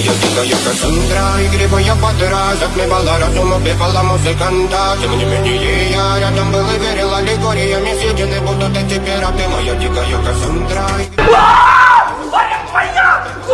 Jessica, Jessica, Sandra, y gribo дикая Кассандра, игривая подра Затмевала разум, убивала музыканта. Тем не менее я рядом был и верила аллегориями Съедены будут эти пираты Моя а дикая Кассандра